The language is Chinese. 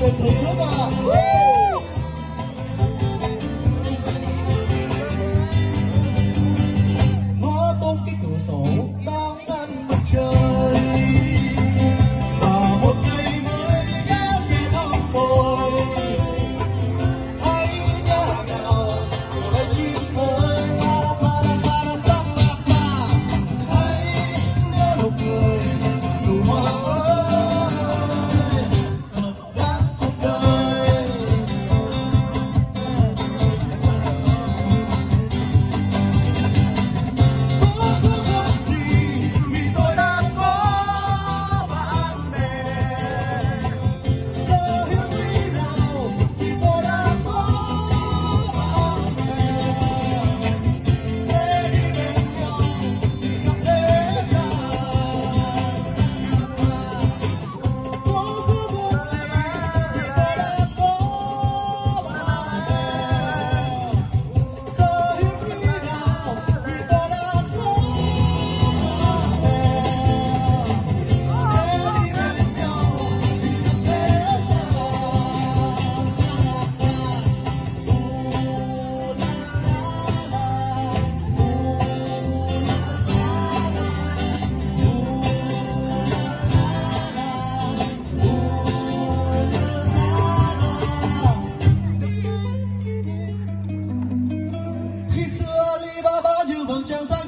对，头吧。龙江山